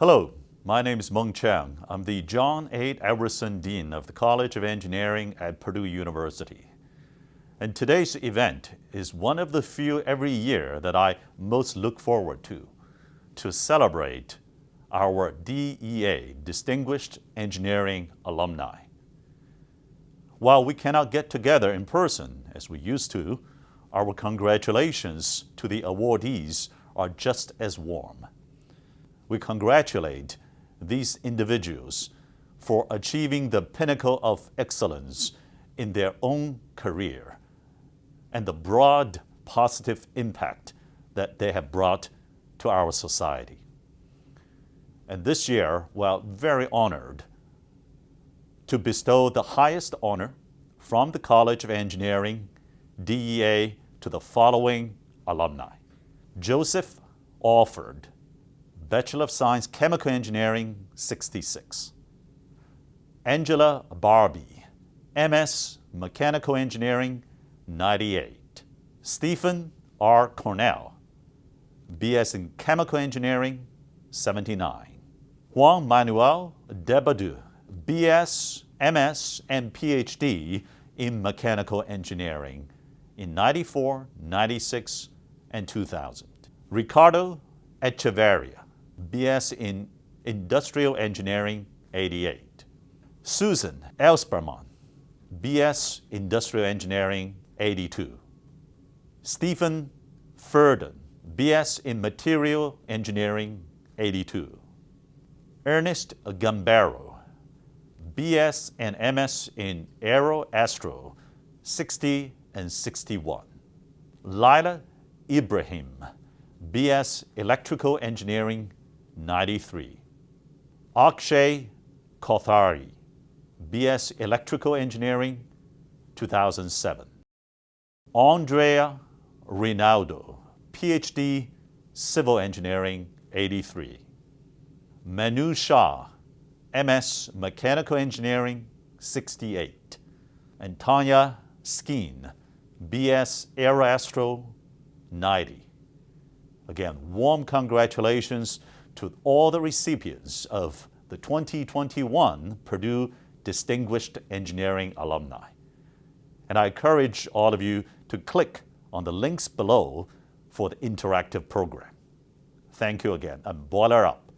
Hello, my name is Mung Chiang. I'm the John A. Edwardson Dean of the College of Engineering at Purdue University. And today's event is one of the few every year that I most look forward to, to celebrate our DEA, Distinguished Engineering Alumni. While we cannot get together in person as we used to, our congratulations to the awardees are just as warm. We congratulate these individuals for achieving the pinnacle of excellence in their own career and the broad positive impact that they have brought to our society. And this year, we're very honored to bestow the highest honor from the College of Engineering, DEA, to the following alumni. Joseph Alford, Bachelor of Science, Chemical Engineering, 66. Angela Barbie, MS, Mechanical Engineering, 98. Stephen R. Cornell, BS in Chemical Engineering, 79. Juan Manuel de Bedout, BS, MS, and PhD in Mechanical Engineering in 94, 96, and 2000. Ricardo Echeverria, BS in Industrial Engineering, 88. Susan Elsperman, BS Industrial Engineering, 82. Stephen Furden, BS in Material Engineering, 82. Ernest Gambaro, BS and MS in Aero Astro, 60 and 61. Lila Ibrahim, BS Electrical Engineering, 93. Akshay Kothari, BS Electrical Engineering, 2007. Andrea Rinaldo, PhD Civil Engineering, 83. Manu Shah, MS Mechanical Engineering, 68. And Tanya Skeen, BS Aeroastro, 90. Again, warm congratulations to all the recipients of the 2021 Purdue Distinguished Engineering Alumni. And I encourage all of you to click on the links below for the interactive program. Thank you again, and boiler up.